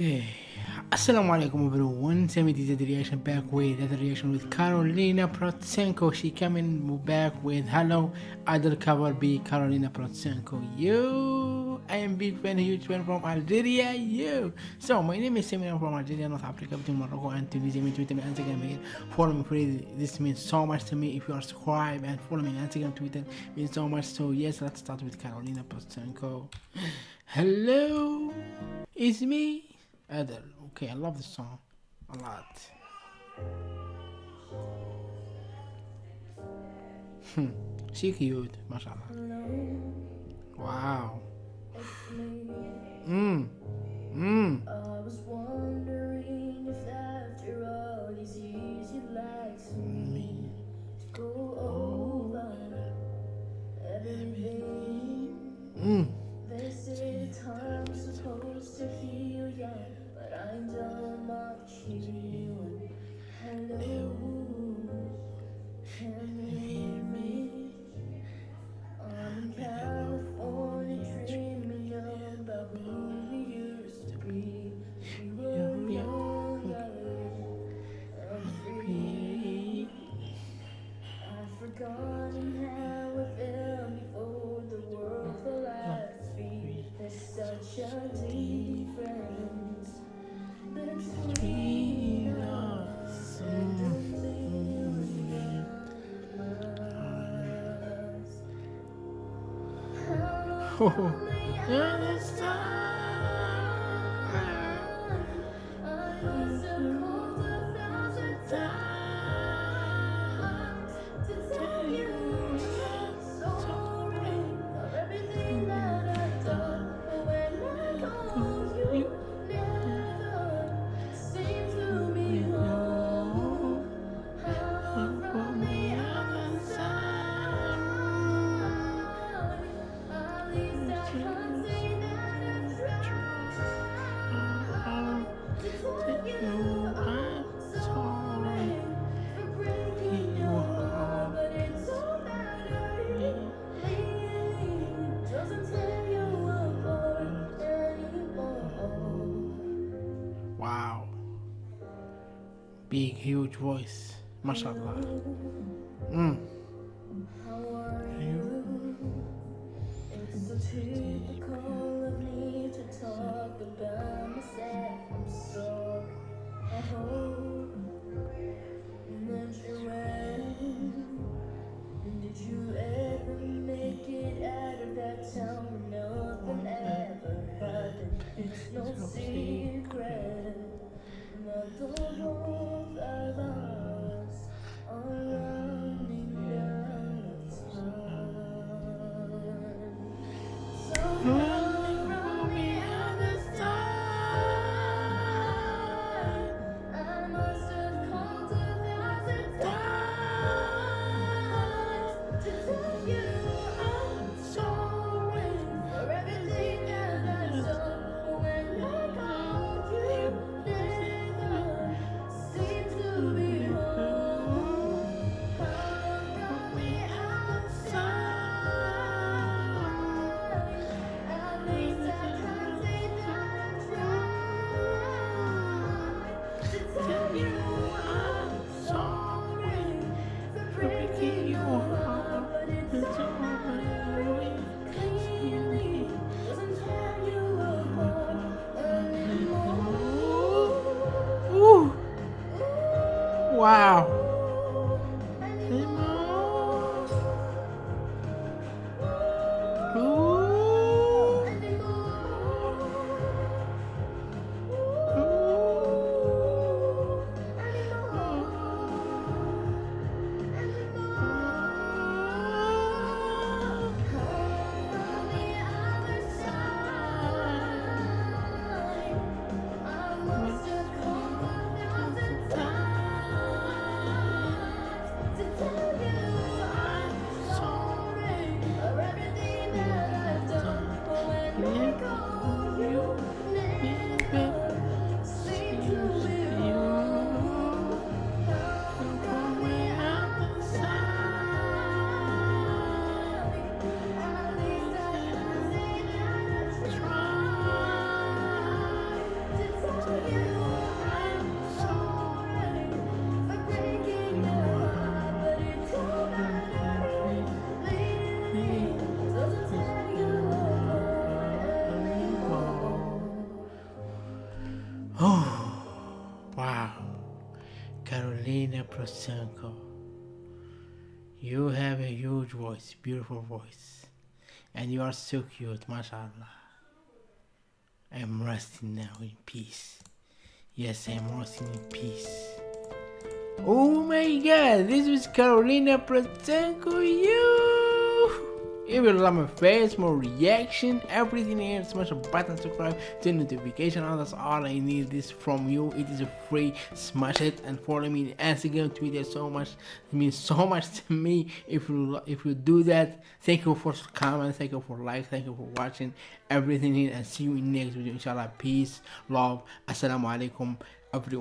Okay. Assalamu alaikum everyone. Semi did the reaction back with that reaction with Carolina Protsenko. She coming back with Hello Adele cover by Carolina Protsenko. You I am big fan, huge fan from Algeria. You. So my name is Semi I'm from Algeria, North Africa, between Morocco and Tunisia. Me Twitter, me Instagram. Follow me please. This means so much to me. If you are subscribed and follow me on Instagram, Twitter means so much. So yes, let's start with Carolina Protsenko. Hello, it's me. Adele. Okay, I love this song a lot. Hmm, she cute, mashallah. Wow. Mmm. Mmm. I such a difference between Big, huge voice. Mashallah. Mmm. How man Carolina Protsenko. You have a huge voice, beautiful voice, and you are so cute, mashallah. I'm resting now in peace. Yes, I'm resting in peace. Oh my god, this was Carolina Protsenko, you! If you love my face, more reaction, everything here, smash a button, subscribe, turn notification on. That's all I need this from you. It is a free. Smash it and follow me on Instagram, Twitter. So much it means so much to me. If you if you do that, thank you for comments, thank you for like, thank you for watching everything here, and see you in next video. Inshallah, peace, love, assalamu alaikum, everyone.